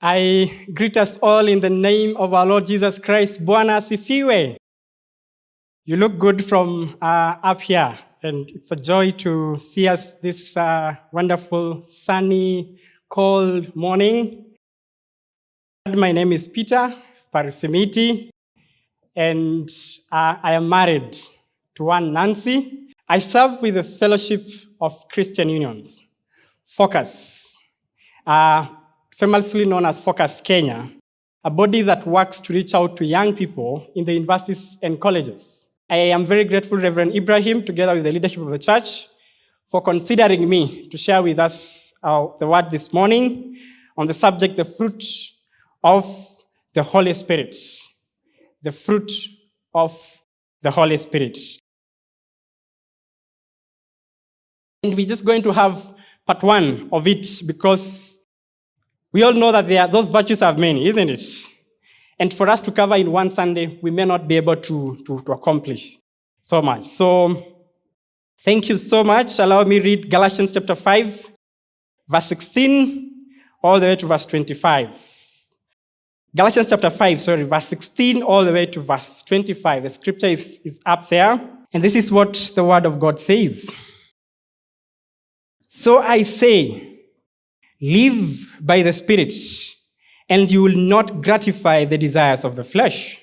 I greet us all in the name of our Lord Jesus Christ. Bwana asifiwe. You look good from uh, up here, and it's a joy to see us this uh, wonderful, sunny, cold morning. My name is Peter Parisimiti, and uh, I am married to one Nancy. I serve with the Fellowship of Christian Unions, Focus. Uh, famously known as Focus Kenya, a body that works to reach out to young people in the universities and colleges. I am very grateful, Reverend Ibrahim, together with the leadership of the church, for considering me to share with us uh, the word this morning on the subject, the fruit of the Holy Spirit. The fruit of the Holy Spirit. And we're just going to have part one of it because we all know that are, those virtues have many, isn't it? And for us to cover in one Sunday, we may not be able to, to, to accomplish so much. So thank you so much. Allow me read Galatians chapter 5, verse 16, all the way to verse 25. Galatians chapter 5, sorry, verse 16 all the way to verse 25. The scripture is, is up there. And this is what the word of God says. So I say, Live by the Spirit, and you will not gratify the desires of the flesh.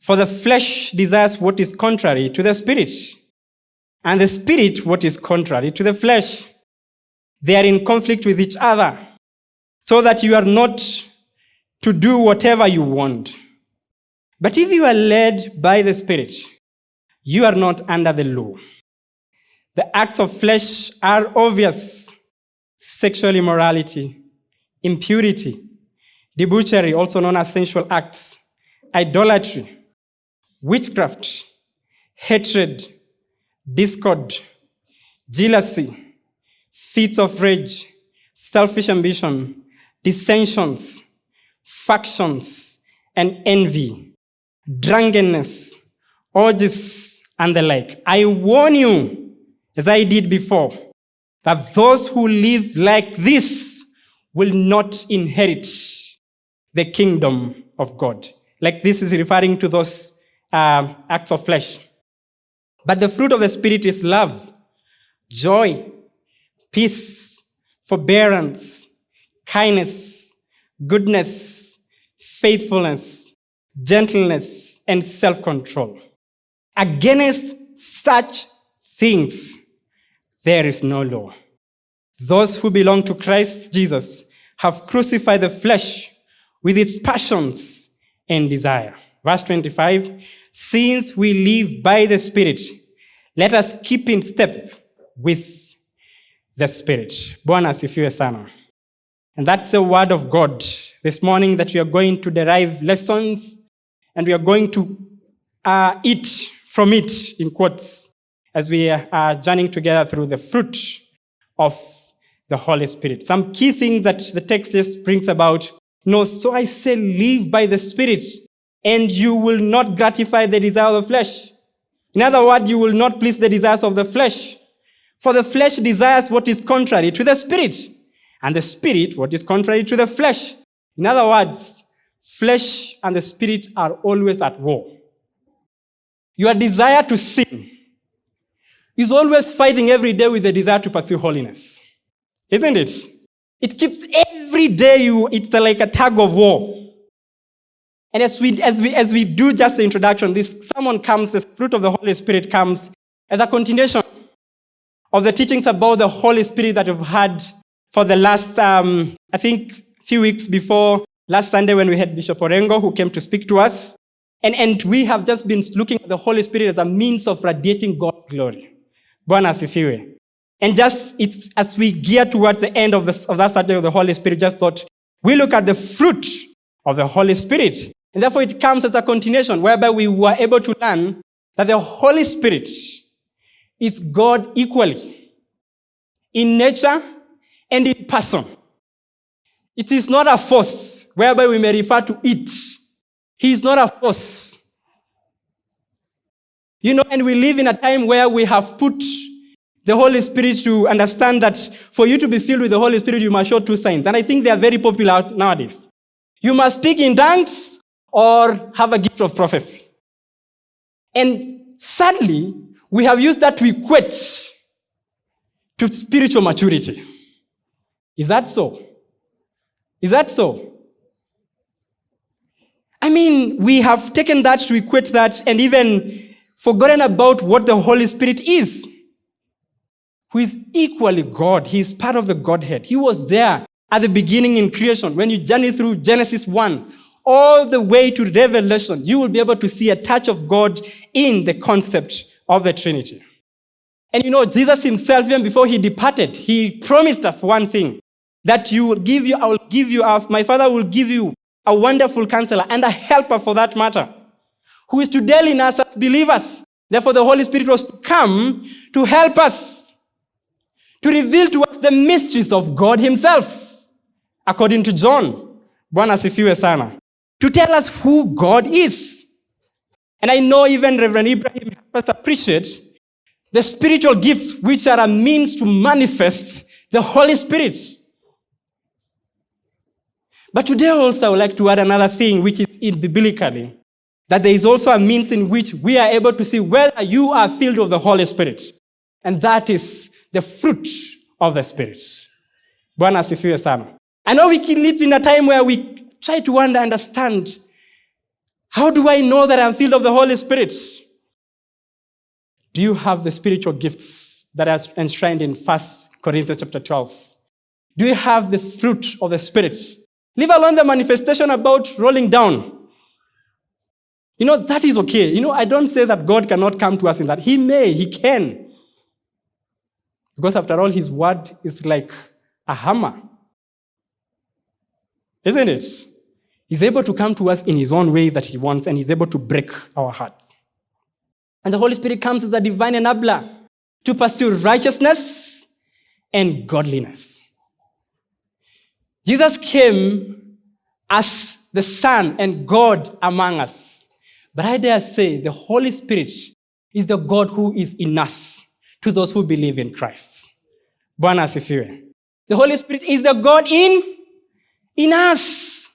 For the flesh desires what is contrary to the Spirit, and the Spirit what is contrary to the flesh. They are in conflict with each other, so that you are not to do whatever you want. But if you are led by the Spirit, you are not under the law. The acts of flesh are obvious sexual immorality, impurity, debauchery, also known as sensual acts, idolatry, witchcraft, hatred, discord, jealousy, fits of rage, selfish ambition, dissensions, factions, and envy, drunkenness, orgies, and the like. I warn you, as I did before, that those who live like this will not inherit the kingdom of God. Like this is referring to those uh, acts of flesh. But the fruit of the Spirit is love, joy, peace, forbearance, kindness, goodness, faithfulness, gentleness, and self control. Against such things, there is no law. Those who belong to Christ Jesus have crucified the flesh with its passions and desire. Verse 25, since we live by the Spirit, let us keep in step with the Spirit. Bwana asifiwe sana. And that's the word of God this morning that we are going to derive lessons and we are going to uh, eat from it, in quotes, as we are journeying together through the fruit of the Holy Spirit. Some key things that the text just brings about. No, so I say, live by the Spirit, and you will not gratify the desire of the flesh. In other words, you will not please the desires of the flesh. For the flesh desires what is contrary to the Spirit, and the Spirit what is contrary to the flesh. In other words, flesh and the Spirit are always at war. Your desire to sin is always fighting every day with the desire to pursue holiness. Isn't it? It keeps every day you, it's like a tug of war. And as we, as we, as we do just the introduction, this sermon comes, the fruit of the Holy Spirit comes as a continuation of the teachings about the Holy Spirit that we've had for the last, um, I think, few weeks before last Sunday when we had Bishop Orengo who came to speak to us. And, and we have just been looking at the Holy Spirit as a means of radiating God's glory. Bwana asifiwe. And just it's as we gear towards the end of, this, of that subject of the Holy Spirit, just thought we look at the fruit of the Holy Spirit. And therefore it comes as a continuation whereby we were able to learn that the Holy Spirit is God equally in nature and in person. It is not a force whereby we may refer to it. He is not a force. You know, and we live in a time where we have put the Holy Spirit to understand that for you to be filled with the Holy Spirit, you must show two signs. And I think they are very popular nowadays. You must speak in tongues or have a gift of prophecy. And sadly, we have used that to equate to spiritual maturity. Is that so? Is that so? I mean, we have taken that to equate that and even forgotten about what the Holy Spirit is, who is equally God. He is part of the Godhead. He was there at the beginning in creation. When you journey through Genesis 1, all the way to Revelation, you will be able to see a touch of God in the concept of the Trinity. And you know, Jesus himself, even before he departed, he promised us one thing that you will give you, I will give you, uh, my Father will give you a wonderful counselor and a helper for that matter, who is to dwell in us as believers. Therefore, the Holy Spirit was to come to help us, to reveal to us the mysteries of God himself, according to John. Sana to tell us who God is. And I know even Reverend Ibrahim helped us appreciate the spiritual gifts which are a means to manifest the Holy Spirit. But today also I would like to add another thing which is in biblically, that there is also a means in which we are able to see whether you are filled with the Holy Spirit. And that is the fruit of the Spirit. Bwana asifiwe sana. I know we can live in a time where we try to understand how do I know that I'm filled of the Holy Spirit? Do you have the spiritual gifts that are enshrined in 1 Corinthians chapter 12? Do you have the fruit of the Spirit? Leave alone the manifestation about rolling down. You know, that is okay. You know, I don't say that God cannot come to us in that. He may, He can. Because after all, His word is like a hammer. Isn't it? He's able to come to us in his own way that he wants, and he's able to break our hearts. And the Holy Spirit comes as a divine enabler to pursue righteousness and godliness. Jesus came as the Son and God among us. But I dare say the Holy Spirit is the God who is in us to those who believe in Christ. The Holy Spirit is the God in, in us.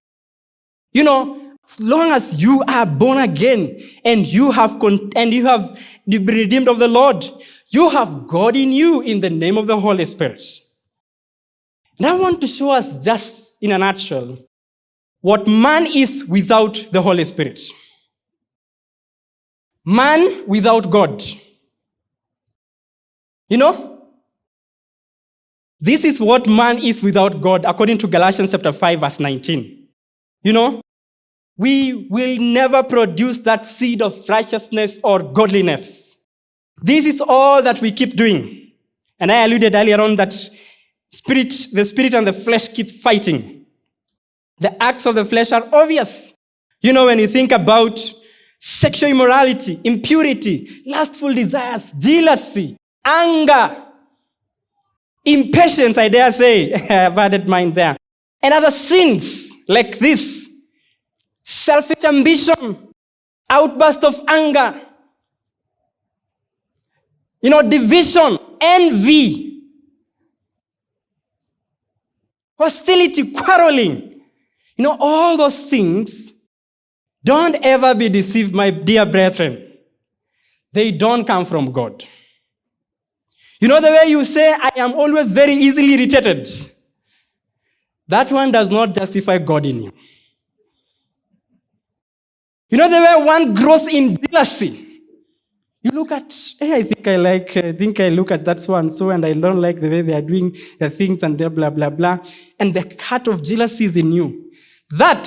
You know, as long as you are born again and you have con- and you have been redeemed of the Lord, you have God in you in the name of the Holy Spirit. And I want to show us just in a nutshell what man is without the Holy Spirit. Man without God. You know, this is what man is without God according to Galatians chapter 5 verse 19. You know, we will never produce that seed of righteousness or godliness. This is all that we keep doing. And I alluded earlier on that spirit, the spirit and the flesh keep fighting. The acts of the flesh are obvious. You know, when you think about sexual immorality, impurity, lustful desires, jealousy, anger, impatience, I dare say, I've added mine there, and other sins like this, selfish ambition, outburst of anger, you know, division, envy, hostility, quarreling. You know, all those things, don't ever be deceived, my dear brethren. They don't come from God. You know the way you say, I am always very easily irritated. That one does not justify God in you. You know the way one grows in jealousy. You look at, hey, I think I like, I think I look at that so and so, and I don't like the way they are doing their things and blah, blah, blah, blah. And the heart of jealousy is in you. That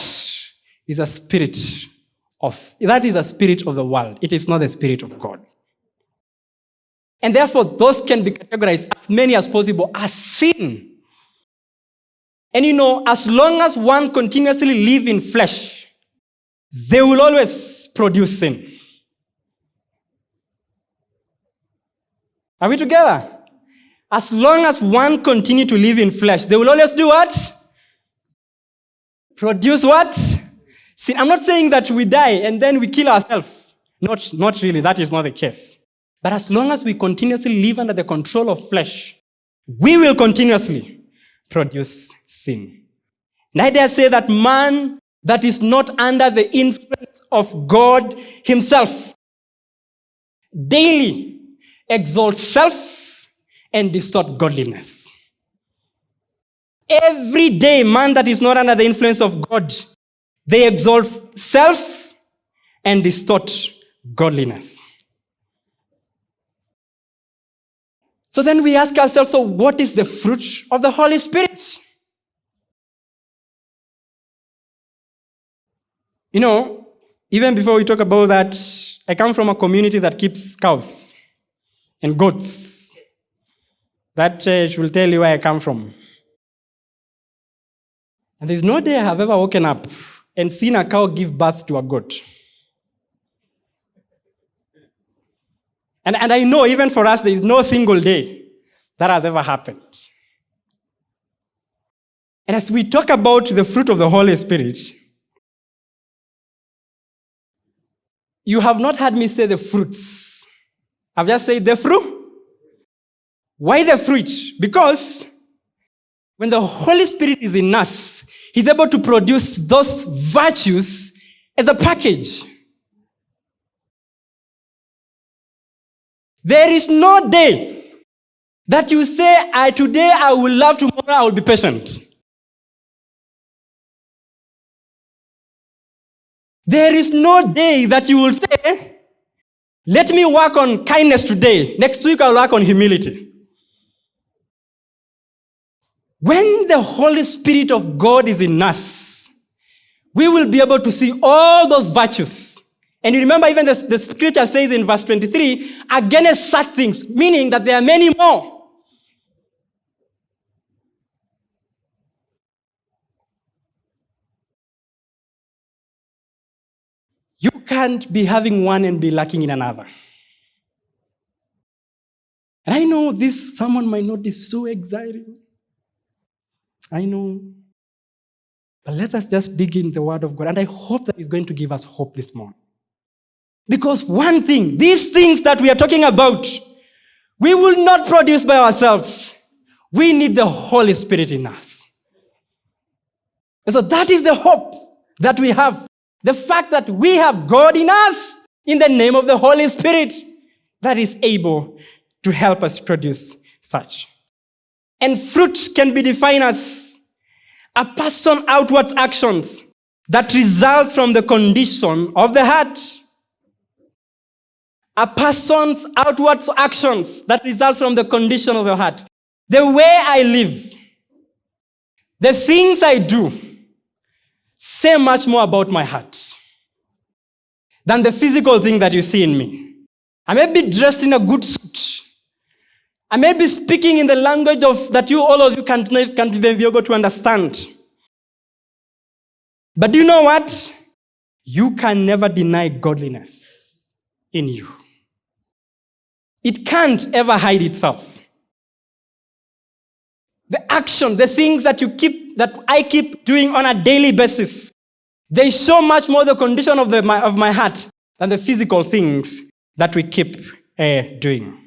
is a spirit of, that is a spirit of the world. It is not the spirit of God. And therefore, those can be categorized as many as possible as sin. And you know, as long as one continuously live in flesh, they will always produce sin. Are we together? As long as one continue to live in flesh, they will always do what? Produce what? Sin. I'm not saying that we die and then we kill ourselves. Not, not really. That is not the case. But as long as we continuously live under the control of flesh, we will continuously produce sin. And I dare say that man that is not under the influence of God Himself daily exalts self and distort godliness. Every day, man that is not under the influence of God, they exalt self and distort godliness. So then we ask ourselves, so what is the fruit of the Holy Spirit? You know, even before we talk about that, I come from a community that keeps cows and goats. That church will tell you where I come from. And there's no day I have ever woken up and seen a cow give birth to a goat. And, and I know even for us, there is no single day that has ever happened. And as we talk about the fruit of the Holy Spirit, you have not heard me say the fruits. I've just said the fruit. Why the fruit? Because when the Holy Spirit is in us, He's able to produce those virtues as a package. There is no day that you say, I today I will love, tomorrow I will be patient. There is no day that you will say, let me work on kindness today. Next week I'll work on humility. When the Holy Spirit of God is in us, we will be able to see all those virtues and you remember, even the, the scripture says in verse 23, against such things, meaning that there are many more. You can't be having one and be lacking in another. And I know this, someone might not be so exciting. I know. But let us just dig in the Word of God. And I hope that He's going to give us hope this morning. Because one thing, these things that we are talking about, we will not produce by ourselves. We need the Holy Spirit in us. And so that is the hope that we have. The fact that we have God in us in the name of the Holy Spirit that is able to help us produce such. And fruit can be defined as a person's outward actions that results from the condition of the heart a person's outward actions that results from the condition of the heart. The way I live, the things I do, say much more about my heart than the physical thing that you see in me. I may be dressed in a good suit. I may be speaking in the language of that you all of you can't, can't even be able to understand. But do you know what? You can never deny godliness in you. It can't ever hide itself. The action, the things that you keep, that I keep doing on a daily basis, they show much more the condition of, the, my, of my heart than the physical things that we keep uh, doing.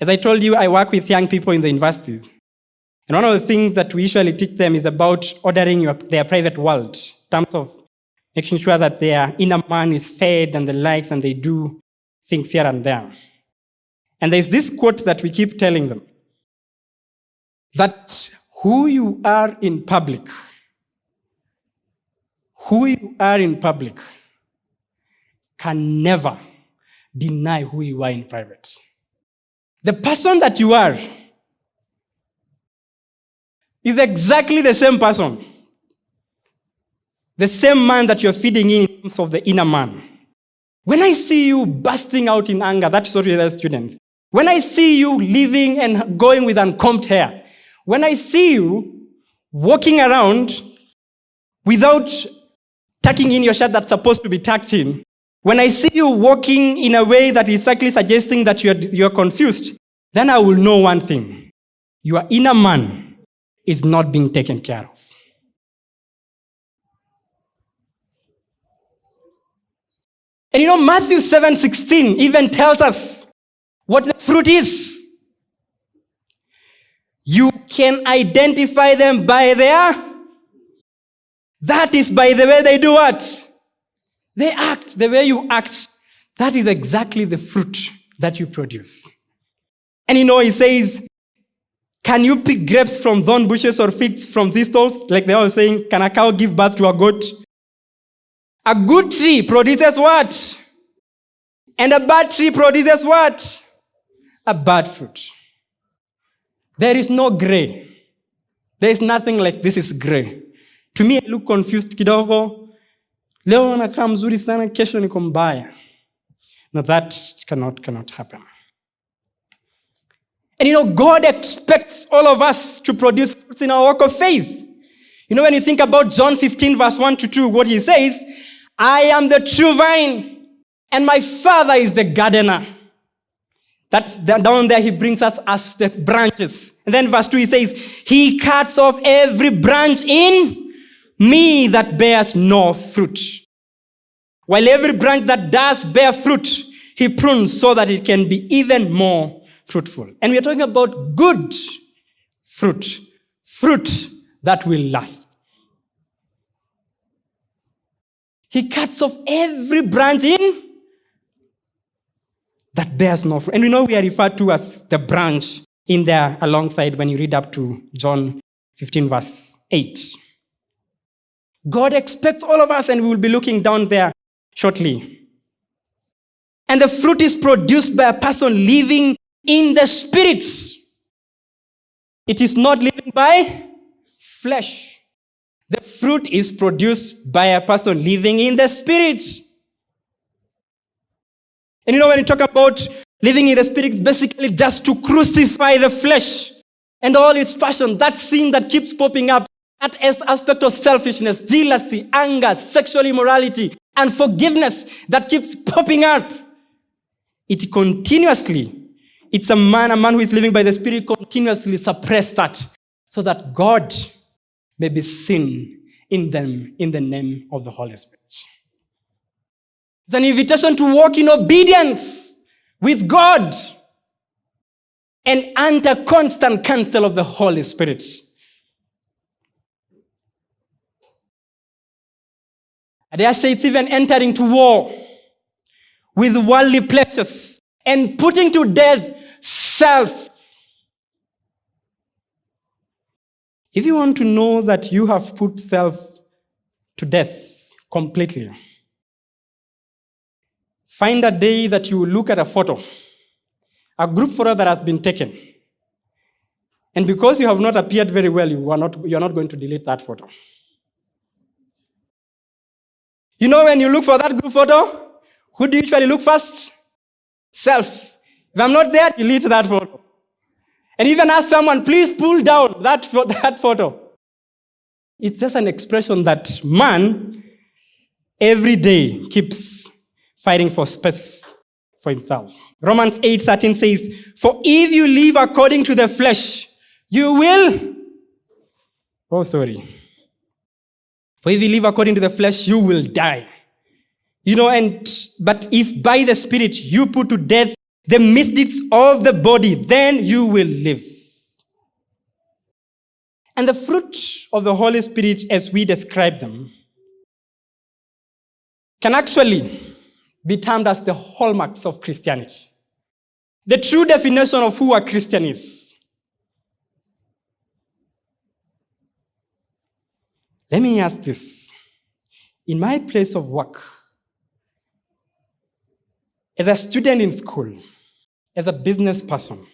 As I told you, I work with young people in the universities. And one of the things that we usually teach them is about ordering your, their private world, in terms of making sure that their inner man is fed and the likes and they do things here and there. And there's this quote that we keep telling them that who you are in public, who you are in public can never deny who you are in private. The person that you are is exactly the same person. The same man that you're feeding in terms of the inner man. When I see you bursting out in anger, that's what we are students. When I see you living and going with uncombed hair, when I see you walking around without tucking in your shirt that's supposed to be tucked in, when I see you walking in a way that is exactly suggesting that you're, you're confused, then I will know one thing. Your inner man is not being taken care of. And you know, Matthew 7 16 even tells us what the fruit is. You can identify them by their. That is by the way they do what? They act, the way you act. That is exactly the fruit that you produce. And you know, he says, Can you pick grapes from thorn bushes or figs from thistles? Like they were saying, Can a cow give birth to a goat? A good tree produces what? And a bad tree produces what? A bad fruit. There is no gray. There is nothing like this is gray. To me, I look confused kidogo. Leo nakaa mzuri sana, kesho niko mbaya. Now that cannot, cannot happen. And you know, God expects all of us to produce fruits in our walk of faith. You know, when you think about John 15, verse 1 to 2, what he says, I am the true vine, and my father is the gardener. That's down there, he brings us as the branches. And then verse 2, he says, He cuts off every branch in me that bears no fruit. While every branch that does bear fruit, he prunes so that it can be even more fruitful. And we are talking about good fruit, fruit that will last. He cuts off every branch in that bears no fruit. And we know we are referred to as the branch in there alongside when you read up to John 15, verse 8. God expects all of us, and we will be looking down there shortly. And the fruit is produced by a person living in the spirit. It is not living by flesh. The fruit is produced by a person living in the spirit. And you know, when you talk about living in the spirit, it's basically just to crucify the flesh and all its passion, that sin that keeps popping up, that aspect of selfishness, jealousy, anger, sexual immorality, and forgiveness that keeps popping up. It continuously it's a man, a man who is living by the Spirit continuously suppress that so that God may be seen in them in the name of the Holy Spirit. It's an invitation to walk in obedience with God and under constant counsel of the Holy Spirit. I dare say it's even entering to war with worldly pleasures and putting to death self. If you want to know that you have put self to death completely, find a day that you look at a photo, a group photo that has been taken. And because you have not appeared very well, you are not, you are not going to delete that photo. You know, when you look for that group photo, who do you usually look first? Self. If I'm not there, delete that photo. And even ask someone, please pull down that, that photo. It's just an expression that man every day keeps fighting for space for himself. Romans 8:13 says, "For if you live according to the flesh, you will Oh sorry. For if you live according to the flesh, you will die. You know, and but if by the spirit you put to death the misdeeds of the body, then you will live. And the fruit of the Holy Spirit, as we describe them, can actually be termed as the hallmarks of Christianity. The true definition of who a Christian is. Let me ask this. In my place of work, as a student in school, as a business person,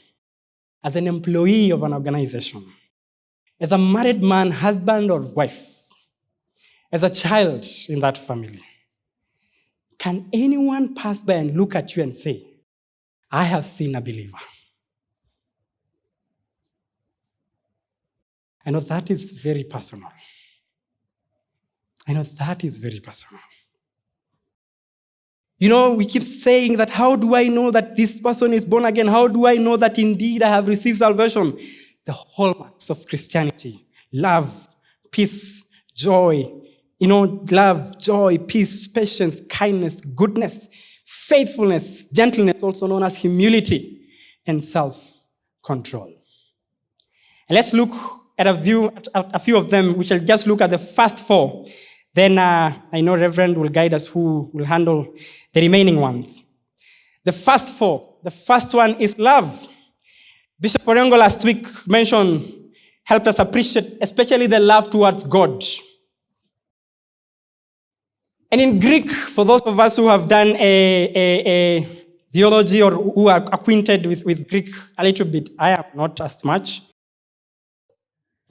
as an employee of an organization, as a married man, husband, or wife, as a child in that family, can anyone pass by and look at you and say, I have seen a believer? I know that is very personal. I know that is very personal. You know, we keep saying that, how do I know that this person is born again? How do I know that indeed I have received salvation? The hallmarks of Christianity love, peace, joy, You know, love, joy, peace, patience, kindness, goodness, faithfulness, gentleness, also known as humility, and self control. And let's look at a, view, at a few of them. We shall just look at the first four. Then uh, I know Reverend will guide us who will handle the remaining ones. The first four. The first one is love. Bishop Orengo last week mentioned, helped us appreciate, especially the love towards God. And in Greek, for those of us who have done a, a, a theology or who are acquainted with, with Greek a little bit, I am not as much.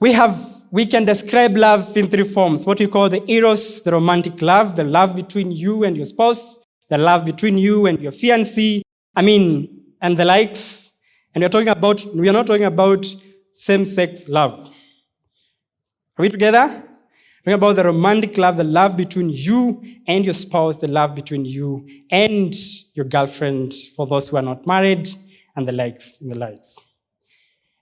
We have we can describe love in three forms what we call the eros, the romantic love, the love between you and your spouse, the love between you and your fiancé, I mean, and the likes. And we're talking about, we are not talking about same sex love. Are we together? Talking about the romantic love, the love between you and your spouse, the love between you and your girlfriend, for those who are not married, and the likes, and the likes.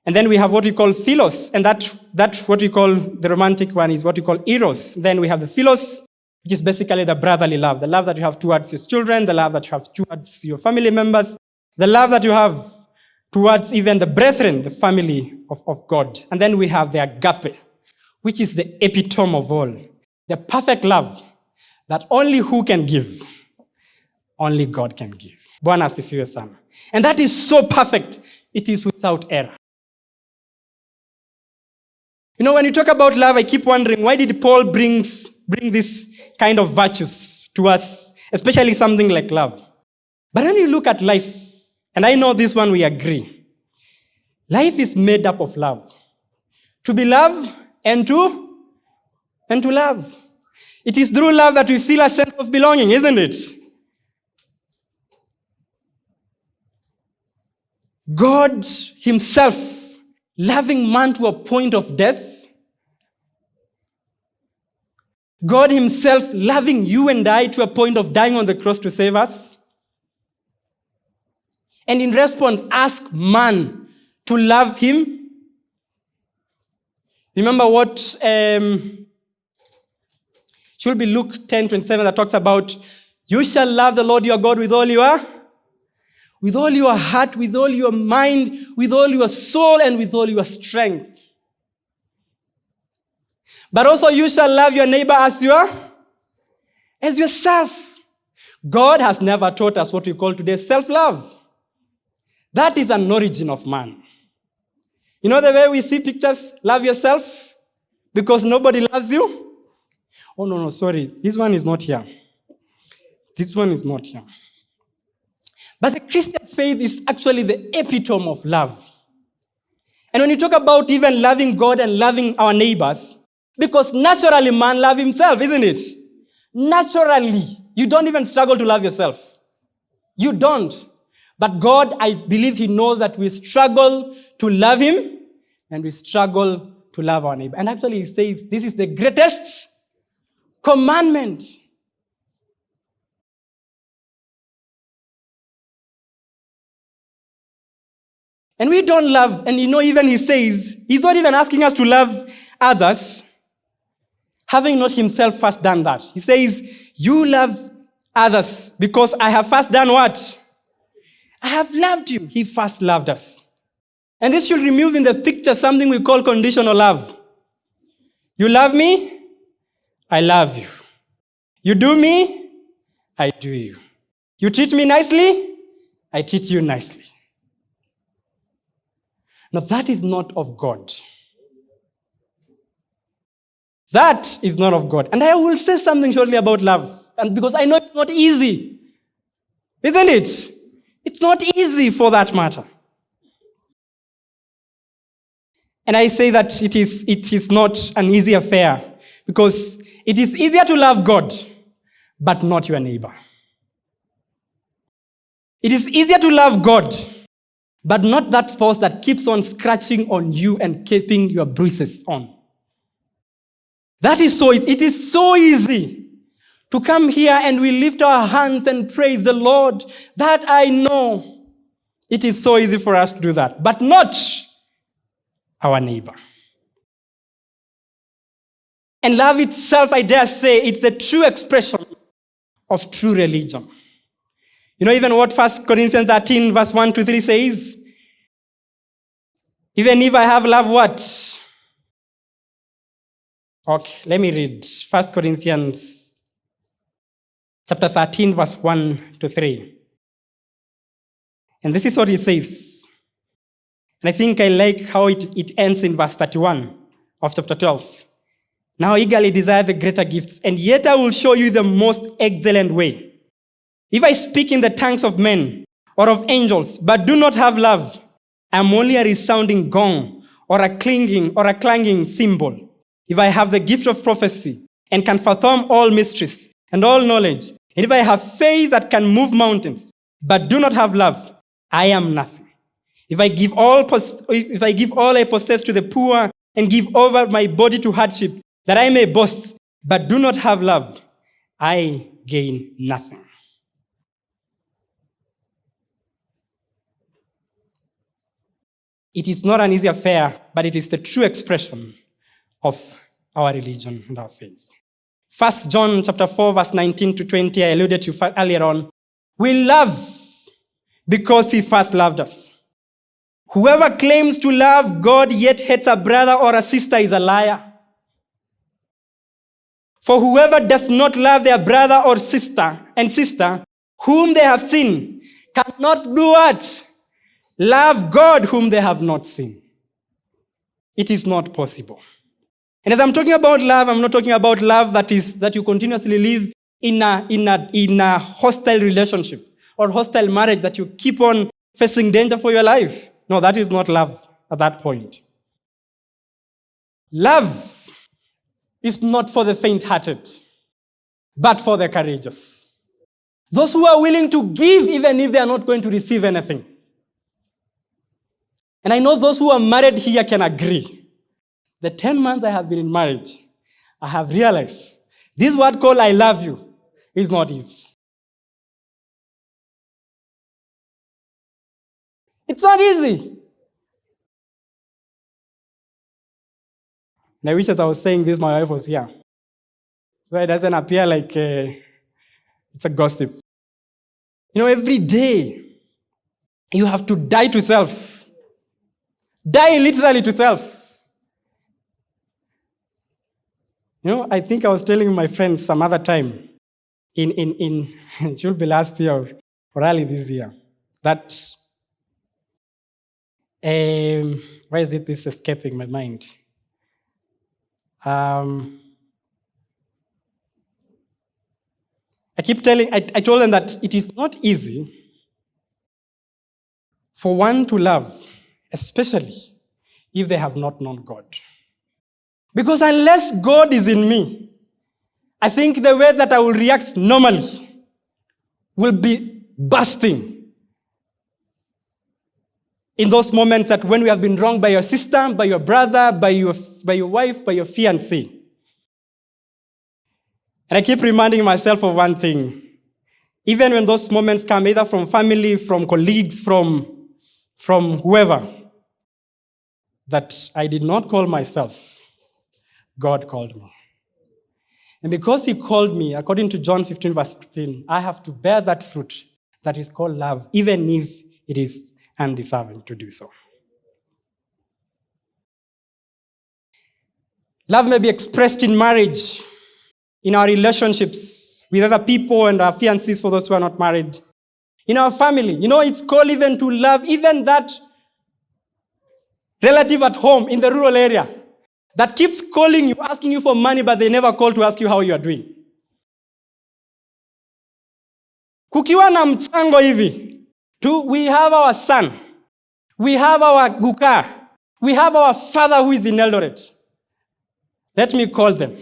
And then we have what we call philos, and that, that what we call the romantic one is what we call eros. Then we have the philos, which is basically the brotherly love, the love that you have towards your children, the love that you have towards your family members, the love that you have towards even the brethren, the family of, of God. And then we have the agape, which is the epitome of all, the perfect love that only who can give? Only God can give. Bwana asifiwe sana. And that is so perfect, it is without error. You know, when you talk about love, I keep wondering why did Paul brings, bring this kind of virtues to us, especially something like love? But when you look at life, and I know this one we agree, life is made up of love. To be loved and to and to love. It is through love that we feel a sense of belonging, isn't it? God Himself loving man to a point of death. God Himself loving you and I to a point of dying on the cross to save us. And in response, ask man to love Him. Remember what um, should be Luke 10 27 that talks about you shall love the Lord your God with all your with all your heart, with all your mind, with all your soul, and with all your strength. But also you shall love your neighbor as your as yourself. God has never taught us what we call today self-love. That is an origin of man. You know the way we see pictures, love yourself because nobody loves you? Oh, no, no, sorry. This one is not here. This one is not here. But the Christian faith is actually the epitome of love. And when you talk about even loving God and loving our neighbors, because naturally man love himself, isn't it? Naturally, you don't even struggle to love yourself. You don't. But God, I believe he knows that we struggle to love him and we struggle to love our neighbor. And actually he says this is the greatest commandment. And we don't love, and you know, even he says, he's not even asking us to love others, having not himself first done that. He says, You love others because I have first done what? I have loved you. He first loved us. And this should remove in the picture something we call conditional love. You love me, I love you. You do me, I do you. You treat me nicely, I treat you nicely. Now, that is not of God. That is not of God. And I will say something shortly about love. And because I know it's not easy. Isn't it? It's not easy for that matter. And I say that it is, it is not an easy affair because it is easier to love God, but not your neighbor. It is easier to love God but not that spouse that keeps on scratching on you and keeping your bruises on. That is so, it is so easy to come here and we lift our hands and praise the Lord. That I know. It is so easy for us to do that, but not our neighbor. And love itself, I dare say, it's the true expression of true religion. You know, even what 1 Corinthians 13, verse 1 to 3 says? Even if I have love, what? Okay, let me read 1 Corinthians chapter 13, verse 1 to 3. And this is what it says. And I think I like how it, it ends in verse 31 of chapter 12. Now eagerly desire the greater gifts, and yet I will show you the most excellent way. If I speak in the tongues of men or of angels, but do not have love, I am only a resounding gong or a clinging or a clanging cymbal. If I have the gift of prophecy and can fathom all mysteries and all knowledge, and if I have faith that can move mountains, but do not have love, I am nothing. If I give all, if I give all I possess to the poor and give over my body to hardship, that I may boast, but do not have love, I gain nothing. It is not an easy affair, but it is the true expression of our religion and our faith. First John chapter 4, verse 19 to 20, I alluded to earlier on. We love because he first loved us. Whoever claims to love God yet hates a brother or a sister is a liar. For whoever does not love their brother or sister and sister whom they have seen cannot do what? Love God whom they have not seen. It is not possible. And as I'm talking about love, I'm not talking about love that is that you continuously live in a, in a, in a hostile relationship or hostile marriage that you keep on facing danger for your life. No, that is not love at that point. Love is not for the faint hearted, but for the courageous. Those who are willing to give even if they are not going to receive anything. And I know those who are married here can agree. The 10 months I have been in marriage, I have realized this word called I love you is not easy. It's not easy. And I wish as I was saying this, my wife was here. So it doesn't appear like uh, it's a gossip. You know, every day you have to die to self. Die literally to self. You know, I think I was telling my friends some other time in, in, in it should be last year or early this year, that um, why is it this escaping my mind? Um, I keep telling, I, I told them that it is not easy for one to love, especially if they have not known God. Because unless God is in me, I think the way that I will react normally will be bursting. in those moments that when we have been wronged by your sister, by your brother, by your, by your wife, by your fiancé. And I keep reminding myself of one thing. Even when those moments come, either from family, from colleagues, from, from whoever, that I did not call myself, God called me. And because he called me, according to John 15, verse 16, I have to bear that fruit that is called love, even if it is undeserving to do so. Love may be expressed in marriage, in our relationships with other people and our fiancés for those who are not married, in our family. You know, it's called even to love even that relative at home in the rural area that keeps calling you, asking you for money, but they never call to ask you how you are doing. Kukiwa na mchango hivi, we have our son. We have our Guka. We have our father who is in Eldoret. Let me call them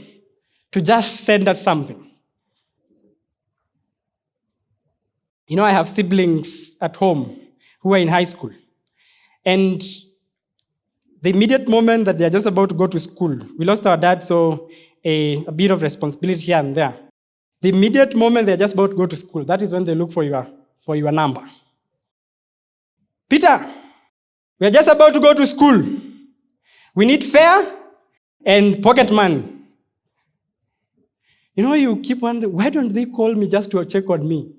to just send us something. You know, I have siblings at home who are in high school. And the immediate moment that they're just about to go to school, we lost our dad, so a, a bit of responsibility here and there. The immediate moment they're just about to go to school, that is when they look for your, for your number. Peter, we are just about to go to school. We need fare and pocket money. You know, you keep wondering, why don't they call me just to check on me?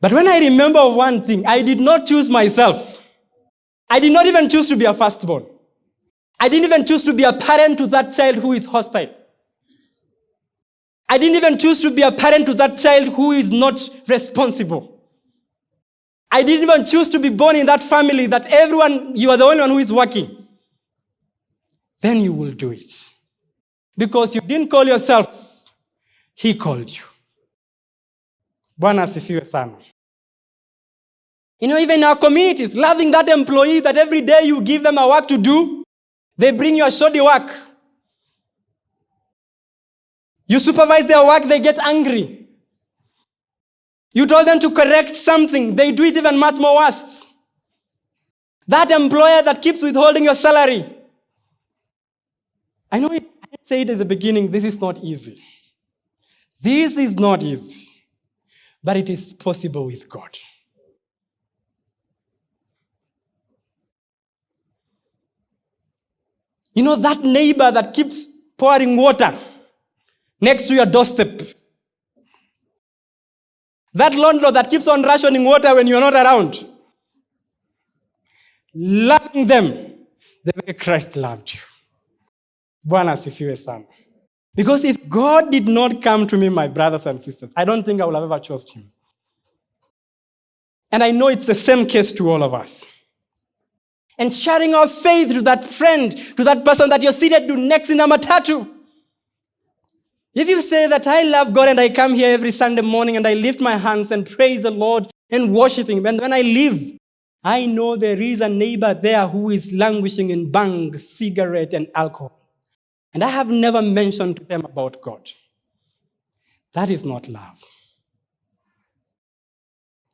But when I remember one thing, I did not choose myself. I did not even choose to be a firstborn. I didn't even choose to be a parent to that child who is hostile. I didn't even choose to be a parent to that child who is not responsible. I didn't even choose to be born in that family that everyone, you are the only one who is working. Then you will do it. Because you didn't call yourself, He called you. Bwana asifiwe sana. You know, even our communities, loving that employee that every day you give them a work to do, they bring you a shoddy work. You supervise their work, they get angry. You told them to correct something, they do it even much more worse. That employer that keeps withholding your salary. I know I said at the beginning, this is not easy. This is not easy, but it is possible with God. You know, that neighbor that keeps pouring water next to your doorstep. That landlord that keeps on rationing water when you're not around. Loving them the way Christ loved you. Bwana asifiwe sana. Because if God did not come to me, my brothers and sisters, I don't think I would have ever chosen him. And I know it's the same case to all of us. And sharing our faith to that friend, to that person that you're seated to next in the matatu. If you say that I love God and I come here every Sunday morning and I lift my hands and praise the Lord and worship Him, and when I leave, I know there is a neighbor there who is languishing in bhang, cigarette, and alcohol. And I have never mentioned to them about God. That is not love.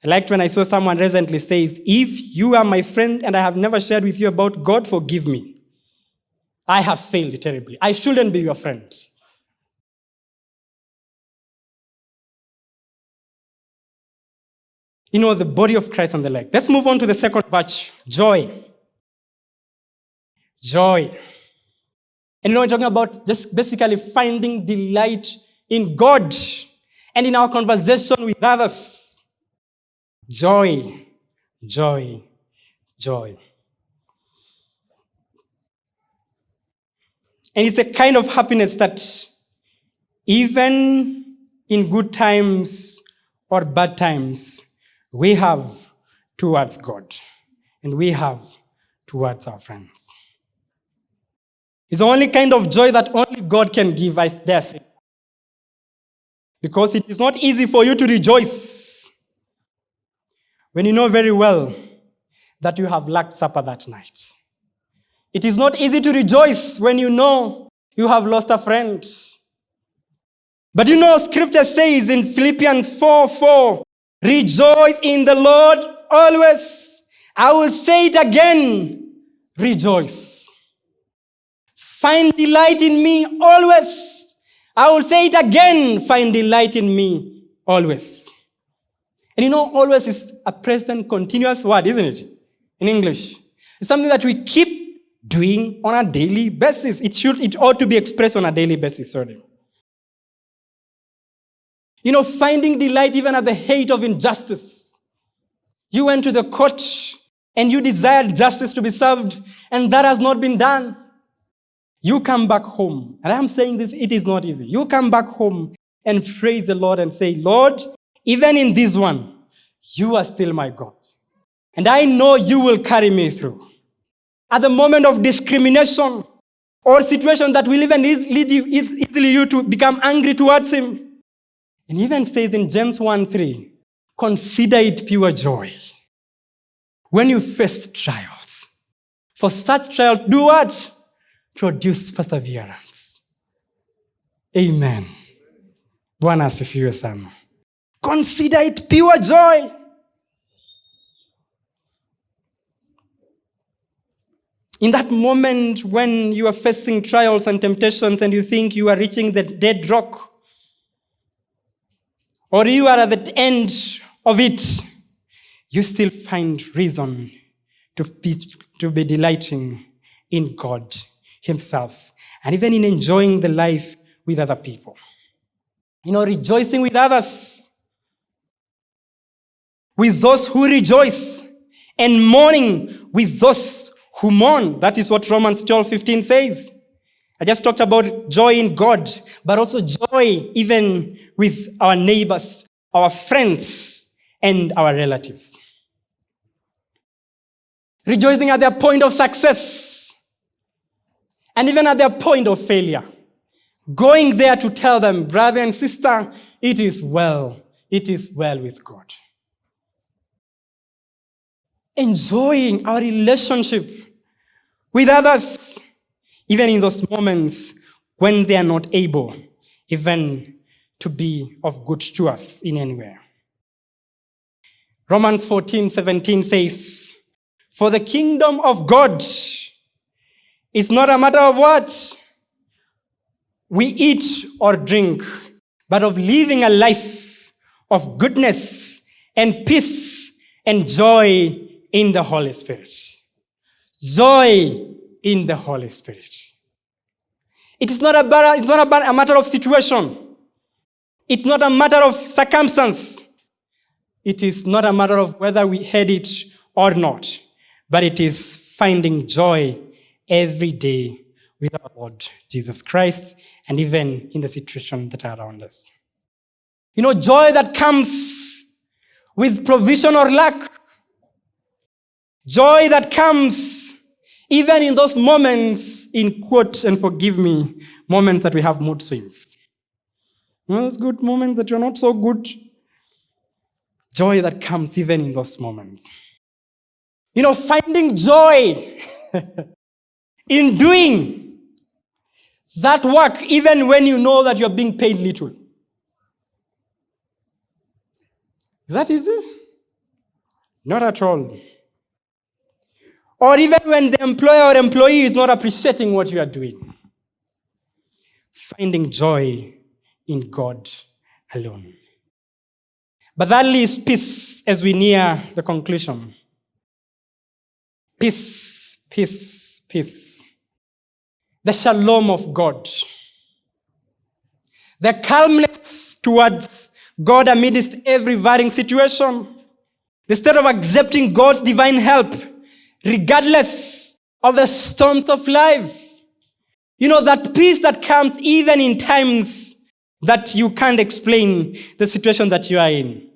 I liked when I saw someone recently says, if you are my friend and I have never shared with you about God, forgive me. I have failed terribly. I shouldn't be your friend. You know, the body of Christ and the like. Let's move on to the second batch, joy. Joy. And you know, we're talking about just basically finding delight in God and in our conversation with others. Joy, joy, joy. And it's a kind of happiness that even in good times or bad times, we have towards God and we have towards our friends. It's the only kind of joy that only God can give, I dare say. Because it is not easy for you to rejoice when you know very well that you have lacked supper that night. It is not easy to rejoice when you know you have lost a friend. But you know, scripture says in Philippians 4 4, rejoice in the Lord always. I will say it again, rejoice. Find delight in me always. I will say it again, find delight in me always. And you know, always is a present continuous word, isn't it? In English. It's something that we keep doing on a daily basis. It should, it ought to be expressed on a daily basis, sorry. You know, finding delight even at the hate of injustice. You went to the court and you desired justice to be served, and that has not been done. You come back home, and I'm saying this, it is not easy. You come back home and praise the Lord and say, Lord, even in this one, you are still my God. And I know you will carry me through. At the moment of discrimination or situation that will even lead you, easily you to become angry towards him. And even says in James 1 3, consider it pure joy when you face trials. For such trials, do what? Produce perseverance. Amen. Bwana asifiwe sana. Consider it pure joy. In that moment when you are facing trials and temptations and you think you are reaching the dead rock, or you are at the end of it, you still find reason to be, to be delighting in God Himself and even in enjoying the life with other people. You know, rejoicing with others, with those who rejoice, and mourning with those who mourn. That is what Romans 12 15 says. I just talked about joy in God, but also joy even with our neighbors, our friends, and our relatives. Rejoicing at their point of success and even at their point of failure. Going there to tell them, brother and sister, it is well. It is well with God. Enjoying our relationship with others, even in those moments when they are not able even to be of good to us in any way. Romans 14, 17 says, For the kingdom of God is not a matter of what? we eat or drink, but of living a life of goodness and peace and joy in the Holy Spirit. Joy in the Holy Spirit. It is not about, it's not a matter of situation. It's not a matter of circumstance. It is not a matter of whether we had it or not, but it is finding joy every day with our Lord Jesus Christ and even in the situation that are around us. You know, joy that comes with provision or lack. Joy that comes even in those moments, in quote, and forgive me, moments that we have mood swings. You know, those good moments that you're not so good. Joy that comes even in those moments. You know, finding joy in doing that work even when you know that you're being paid little. Is that easy? Not at all. Or even when the employer or employee is not appreciating what you are doing. Finding joy in God alone. But that leaves peace as we near the conclusion. Peace, peace, peace the shalom of God, the calmness towards God amidst every varying situation, state of accepting God's divine help, regardless of the storms of life. You know, that peace that comes even in times that you can't explain the situation that you are in.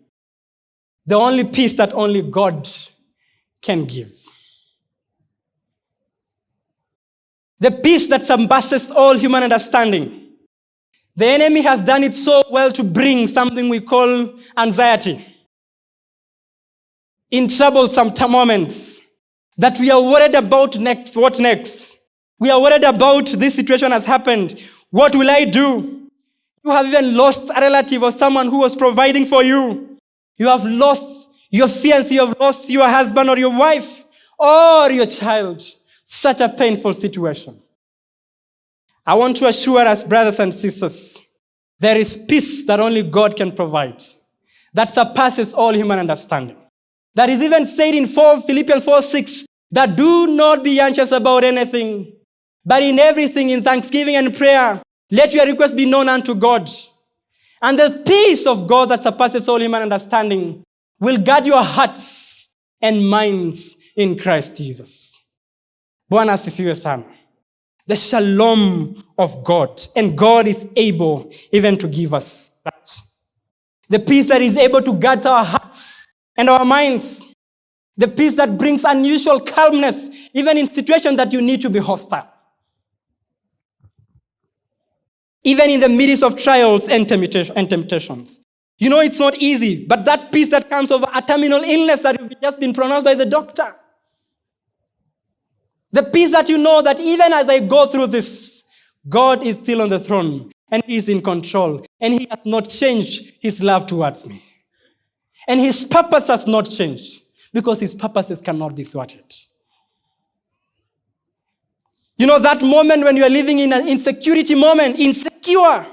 The only peace that only God can give. The peace that surpasses all human understanding. The enemy has done it so well to bring something we call anxiety. In troublesome moments, that we are worried about next, what next? We are worried about this situation has happened. What will I do? You have even lost a relative or someone who was providing for you. You have lost your fiancé, you have lost your husband or your wife or your child. Such a painful situation. I want to assure us, brothers and sisters, there is peace that only God can provide that surpasses all human understanding. That is even said in 4, Philippians 4 6 that do not be anxious about anything, but in everything, in thanksgiving and prayer, let your requests be known unto God. And the peace of God that surpasses all human understanding will guard your hearts and minds in Christ Jesus. Bwana asifiwe sana. The shalom of God. And God is able even to give us that. The peace that is able to guard our hearts and our minds. The peace that brings unusual calmness, even in situations that you need to be hostile. Even in the midst of trials and temptations. You know it's not easy, but that peace that comes over a terminal illness that has just been pronounced by the doctor the peace that you know that even as I go through this, God is still on the throne and He is in control and He has not changed His love towards me. And His purpose has not changed because His purposes cannot be thwarted. You know, that moment when you are living in an insecurity moment, insecure.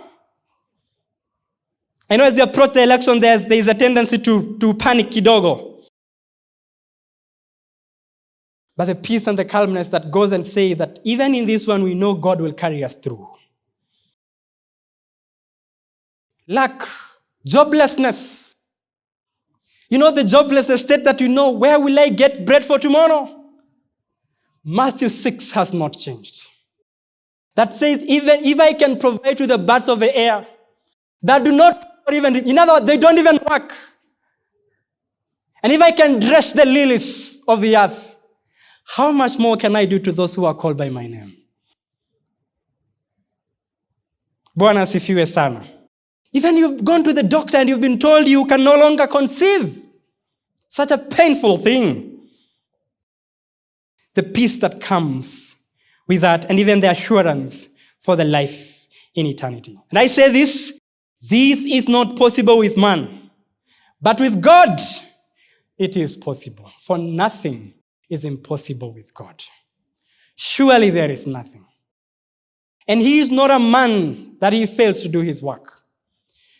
I know as they approach the election, there's, there's a tendency to, to panic kidogo. but the peace and the calmness that goes and say that even in this one, we know God will carry us through. lack, joblessness. You know, the jobless estate that you know, where will I get bread for tomorrow? Matthew 6 has not changed. That says, even if I can provide to the birds of the air, that do not even, in other words, they don't even work. And if I can dress the lilies of the earth, how much more can I do to those who are called by my name? Bwana asifiwe sana. Even you've gone to the doctor and you've been told you can no longer conceive. Such a painful thing. The peace that comes with that, and even the assurance for the life in eternity. And I say this this is not possible with man, but with God, it is possible. For nothing is impossible with God. Surely there is nothing. And he is not a man that he fails to do his work.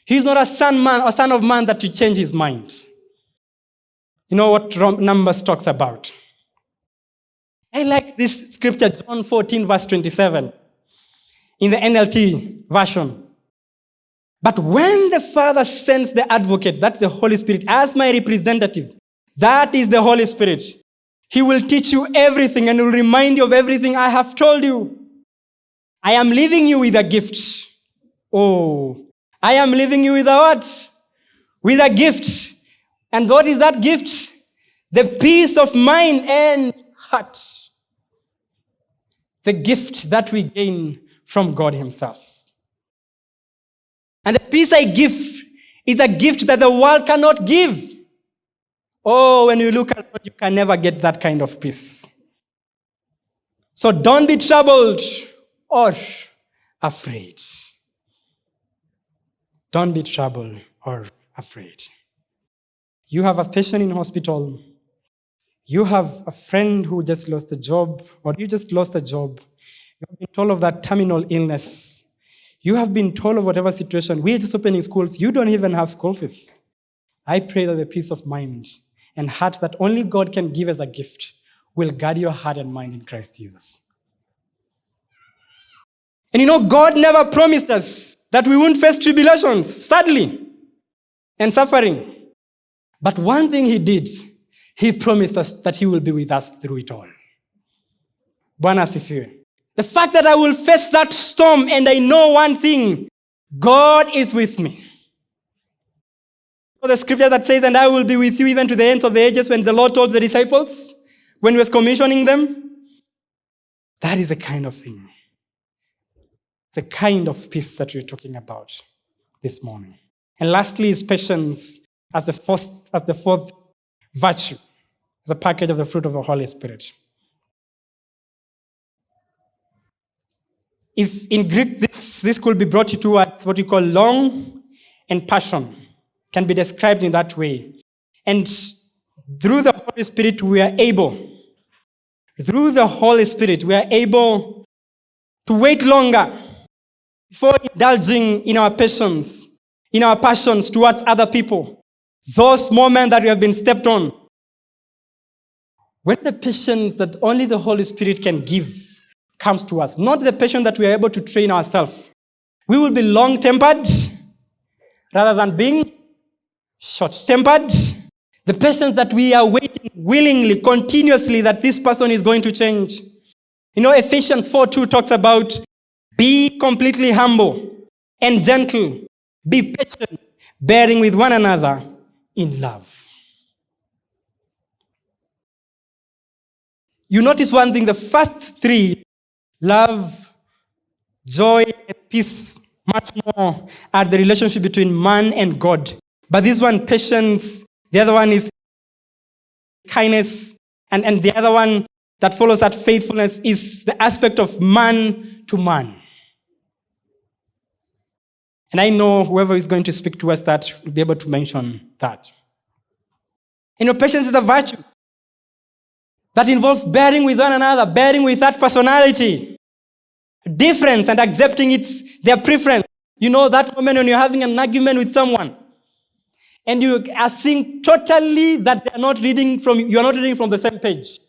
He is not a son man a son of man that to change his mind. You know what Numbers talks about? I like this scripture, John 14, verse 27, in the NLT version. But when the Father sends the advocate, that's the Holy Spirit, as my representative, that is the Holy Spirit. He will teach you everything and will remind you of everything I have told you. I am leaving you with a gift. Oh, I am leaving you with a what? With a gift. And what is that gift? The peace of mind and heart. The gift that we gain from God Himself. And the peace I give is a gift that the world cannot give. Oh, when you look at God, you can never get that kind of peace. So don't be troubled or afraid. Don't be troubled or afraid. You have a patient in hospital. You have a friend who just lost a job, or you just lost a job. You have been told of that terminal illness. You have been told of whatever situation. We're just opening schools. You don't even have school fees. I pray that the peace of mind and heart that only God can give as a gift will guard your heart and mind in Christ Jesus. And you know, God never promised us that we won't face tribulations, sadly, and suffering. But one thing He did, He promised us that He will be with us through it all. Bwana asifiwe. The fact that I will face that storm and I know one thing God is with me. The scripture that says, And I will be with you even to the ends of the ages, when the Lord told the disciples, when he was commissioning them. That is the kind of thing. It's The kind of peace that we're talking about this morning. And lastly is patience as the fourth, as the fourth virtue, as a package of the fruit of the Holy Spirit. If in Greek this, this could be brought towards what we call long and passion, can be described in that way. And through the Holy Spirit, we are able, through the Holy Spirit, we are able to wait longer before indulging in our passions, in our passions towards other people, those moments that we have been stepped on. When the patience that only the Holy Spirit can give comes to us, not the patience that we are able to train ourselves, we will be long tempered rather than being short tempered. The patience that we are waiting willingly, continuously, that this person is going to change. You know, Ephesians 4 2 talks about be completely humble and gentle. Be patient, bearing with one another in love. You notice one thing the first three love, joy, and peace much more are the relationship between man and God. But this one, patience, the other one is kindness, and, and the other one that follows that faithfulness is the aspect of man to man. And I know whoever is going to speak to us that will be able to mention that. You know, patience is a virtue that involves bearing with one another, bearing with that personality, difference and accepting its their preference. You know that moment when you're having an argument with someone and you are seeing totally that they are not reading from you are not reading from the same page.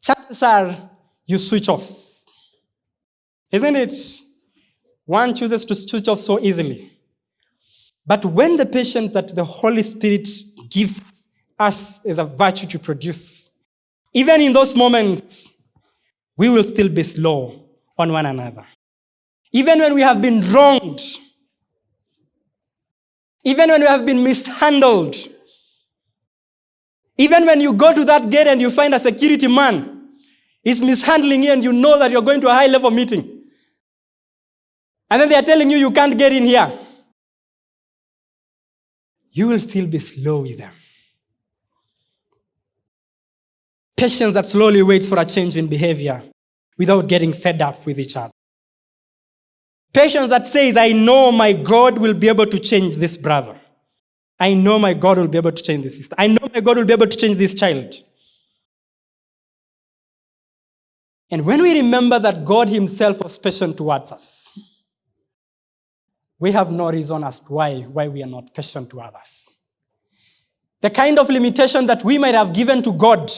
Chances are you switch off. Isn't it? One chooses to switch off so easily. But when the patience that the Holy Spirit gives us is a virtue to produce, even in those moments, we will still be slow on one another. Even when we have been wronged, even when we have been mishandled, even when you go to that gate and you find a security man is mishandling you and you know that you're going to a high level meeting, and then they are telling you you can't get in here, you will still be slow with them. Patience that slowly waits for a change in behavior without getting fed up with each other. Patience that says, I know my God will be able to change this brother. I know my God will be able to change this sister. I know my God will be able to change this child. And when we remember that God Himself was patient towards us, we have no reason as to why, why we are not patient to others. The kind of limitation that we might have given to God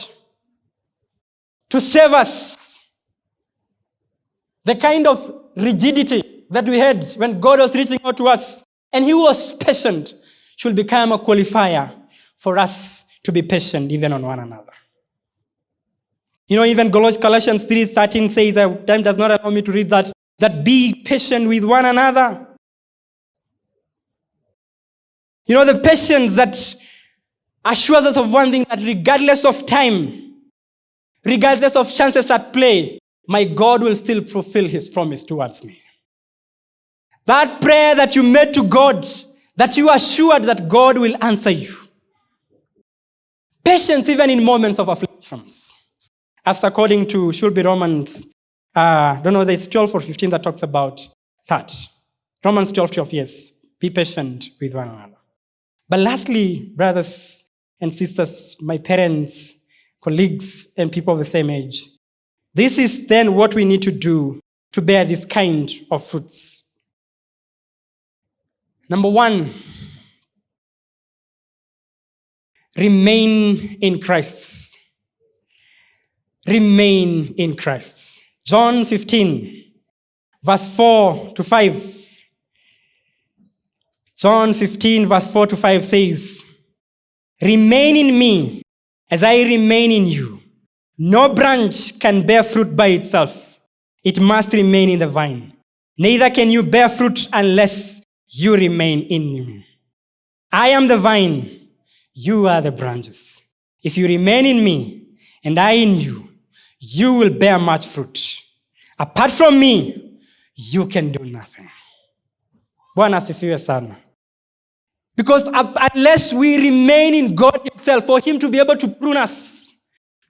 to save us, the kind of rigidity that we had when God was reaching out to us and He was patient should become a qualifier for us to be patient even on one another. You know, even Colossians 3:13 says, time does not allow me to read that, that be patient with one another. You know, the patience that assures us of one thing that regardless of time, regardless of chances at play, my God will still fulfill his promise towards me. That prayer that you made to God, that you are sure that God will answer you. Patience even in moments of afflictions. As according to, should be Romans, uh, don't know whether it's 12 or 15 that talks about that. Romans 12, 12, yes. Be patient with one another. But lastly, brothers and sisters, my parents, colleagues, and people of the same age, this is then what we need to do to bear this kind of fruits. Number one, remain in Christ. Remain in Christ. John 15, verse 4 to 5. John 15, verse 4 to 5 says, Remain in me as I remain in you. No branch can bear fruit by itself, it must remain in the vine. Neither can you bear fruit unless you remain in me. I am the vine, you are the branches. If you remain in me and I in you, you will bear much fruit. Apart from me, you can do nothing. Bwana asifiwe sana. Because unless we remain in God Himself, for Him to be able to prune us,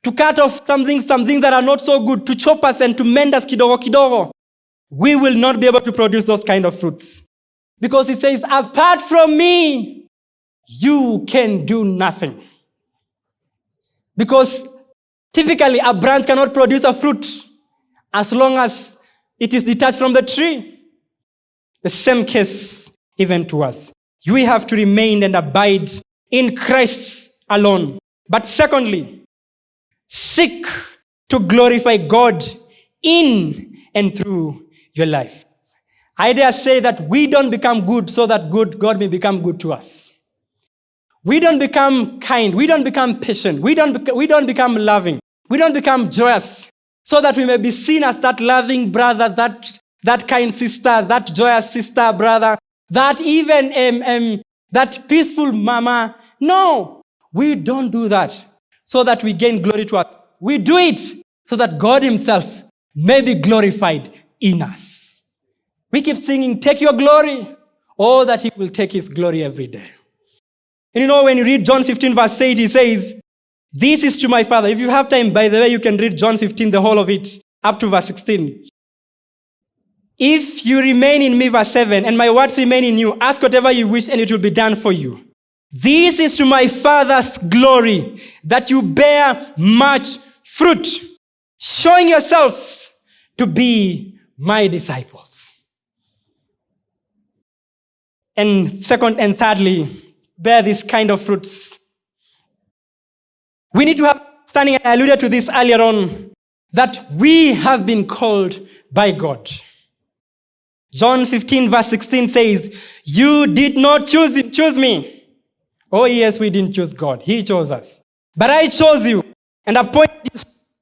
to cut off something, something that are not so good, to chop us and to mend us kidogo kidogo, we will not be able to produce those kind of fruits. Because he says, apart from me, you can do nothing. Because typically a branch cannot produce a fruit as long as it is detached from the tree. The same case even to us. We have to remain and abide in Christ alone. But secondly, seek to glorify God in and through your life. I dare say that we don't become good so that good, God may become good to us. We don't become kind. We don't become patient. We don't, we don't become loving. We don't become joyous so that we may be seen as that loving brother, that, that kind sister, that joyous sister, brother, that even um, um, that peaceful mama. No, we don't do that so that we gain glory to us. We do it so that God himself may be glorified in us. We keep singing, Take your glory. Oh, that he will take his glory every day. And you know, when you read John 15, verse 8, he says, This is to my Father. If you have time, by the way, you can read John 15, the whole of it, up to verse 16. If you remain in me, verse 7, and my words remain in you, ask whatever you wish, and it will be done for you. This is to my Father's glory, that you bear much fruit, showing yourselves to be my disciples. And second and thirdly, bear this kind of fruits. We need to have standing, I alluded to this earlier on, that we have been called by God. John 15, verse 16 says, You did not choose, choose me. Oh, yes, we didn't choose God. He chose us. But I chose you and appointed you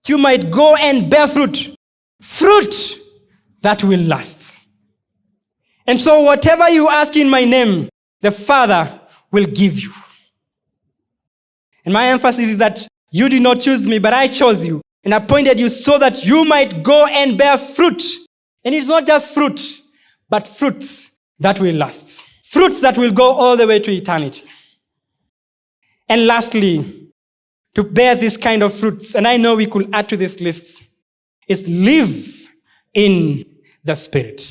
you might go and bear fruit. Fruit that will last. And so, whatever you ask in my name, the Father will give you. And my emphasis is that you did not choose me, but I chose you and appointed you so that you might go and bear fruit. And it's not just fruit, but fruits that will last. Fruits that will go all the way to eternity. And lastly, to bear this kind of fruits, and I know we could add to this list, is live in the Spirit.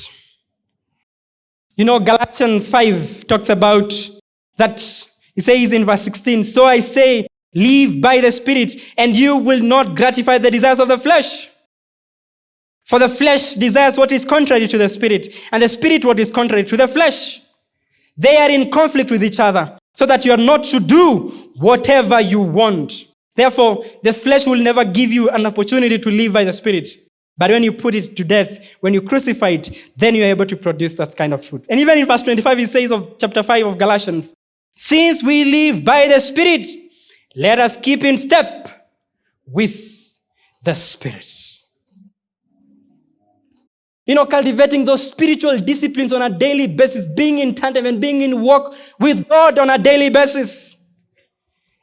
You know, Galatians 5 talks about that. He says in verse 16, So I say, live by the Spirit, and you will not gratify the desires of the flesh. For the flesh desires what is contrary to the Spirit, and the Spirit what is contrary to the flesh. They are in conflict with each other, so that you are not to do whatever you want. Therefore, the flesh will never give you an opportunity to live by the Spirit. But when you put it to death, when you crucify it, then you're able to produce that kind of fruit. And even in verse 25, it says of chapter 5 of Galatians, since we live by the Spirit, let us keep in step with the Spirit. You know, cultivating those spiritual disciplines on a daily basis, being in tandem and being in walk with God on a daily basis.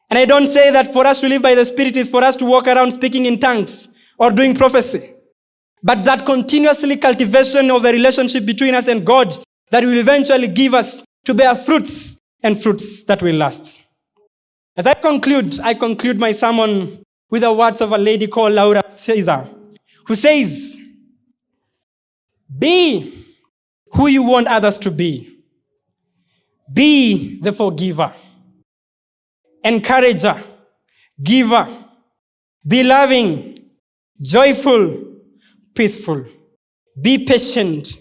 And I don't say that for us to live by the Spirit is for us to walk around speaking in tongues or doing prophecy. But that continuously cultivation of the relationship between us and God that will eventually give us to bear fruits and fruits that will last. As I conclude, I conclude my sermon with the words of a lady called Laura Caesar, who says, Be who you want others to be. Be the forgiver, encourager, giver. Be loving, joyful, peaceful. Be patient,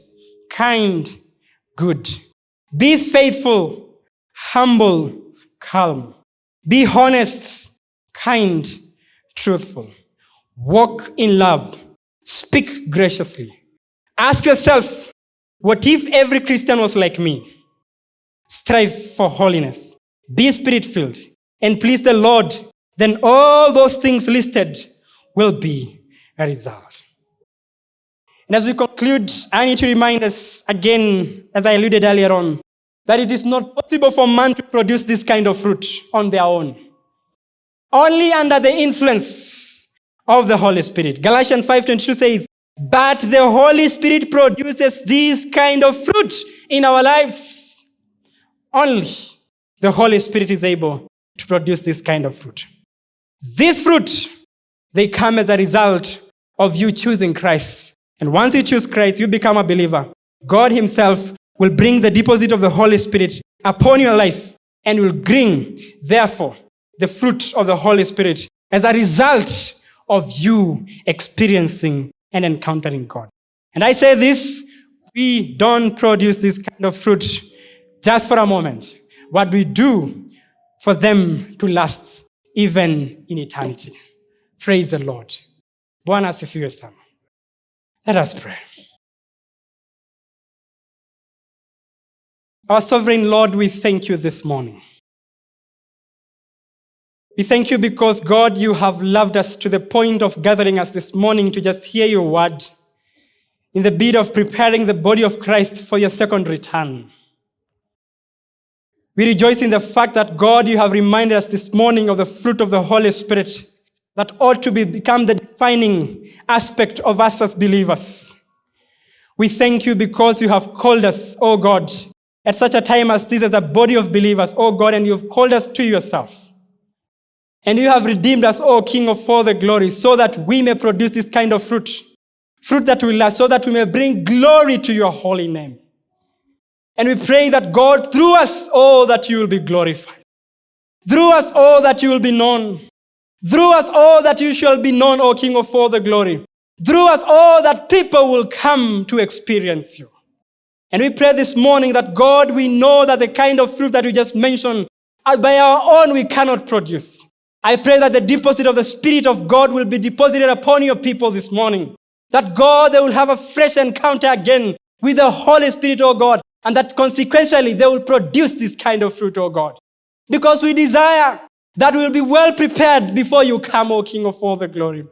kind, good. Be faithful, humble, calm. Be honest, kind, truthful. Walk in love. Speak graciously. Ask yourself, what if every Christian was like me? Strive for holiness. Be spirit filled and please the Lord. Then all those things listed will be a result. And as we conclude, I need to remind us again, as I alluded earlier on, that it is not possible for man to produce this kind of fruit on their own. Only under the influence of the Holy Spirit. Galatians 5:22 says, "But the Holy Spirit produces this kind of fruit in our lives." Only the Holy Spirit is able to produce this kind of fruit. This fruit, they come as a result of you choosing Christ. And once you choose Christ, you become a believer. God Himself will bring the deposit of the Holy Spirit upon your life and will bring, therefore, the fruit of the Holy Spirit as a result of you experiencing and encountering God. And I say this, we don't produce this kind of fruit just for a moment. What we do for them to last even in eternity. Praise the Lord. Bwana asifiwe. Let us pray. Our sovereign Lord, we thank you this morning. We thank you because, God, you have loved us to the point of gathering us this morning to just hear your word in the bid of preparing the body of Christ for your second return. We rejoice in the fact that, God, you have reminded us this morning of the fruit of the Holy Spirit that ought to be, become the defining aspect of us as believers. We thank you because you have called us, oh God, at such a time as this as a body of believers, oh God, and you've called us to yourself. And you have redeemed us, oh King of all the glory, so that we may produce this kind of fruit. Fruit that will last, so that we may bring glory to your holy name. And we pray that God, through us, oh, that you will be glorified. Through us, oh, that you will be known. Through us, oh, that you shall be known, O King of all the glory. Through us, oh, that people will come to experience you. And we pray this morning that God, we know that the kind of fruit that we just mentioned, uh, by our own, we cannot produce. I pray that the deposit of the Spirit of God will be deposited upon your people this morning. That God, they will have a fresh encounter again with the Holy Spirit, oh God, and that consequentially they will produce this kind of fruit, oh God. Because we desire that we'll be well prepared before you come, O King of all the glory.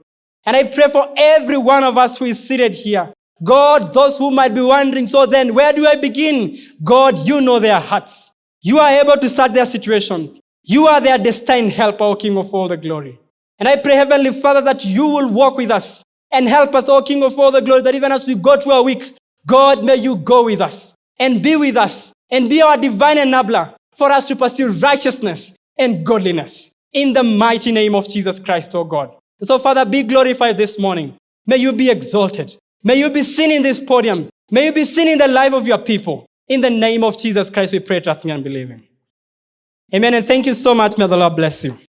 And I pray for every one of us who is seated here. God, those who might be wondering, so then where do I begin? God, you know their hearts. You are able to start their situations. You are their destined helper, O King of all the glory. And I pray, Heavenly Father, that you will walk with us and help us, O King of all the glory, that even as we go through our week, God, may you go with us and be with us and be our divine enabler for us to pursue righteousness and godliness. In the mighty name of Jesus Christ, O God. So, Father, be glorified this morning. May you be exalted. May you be seen in this podium. May you be seen in the life of your people. In the name of Jesus Christ, we pray, trusting and believing. Amen. And thank you so much. May the Lord bless you.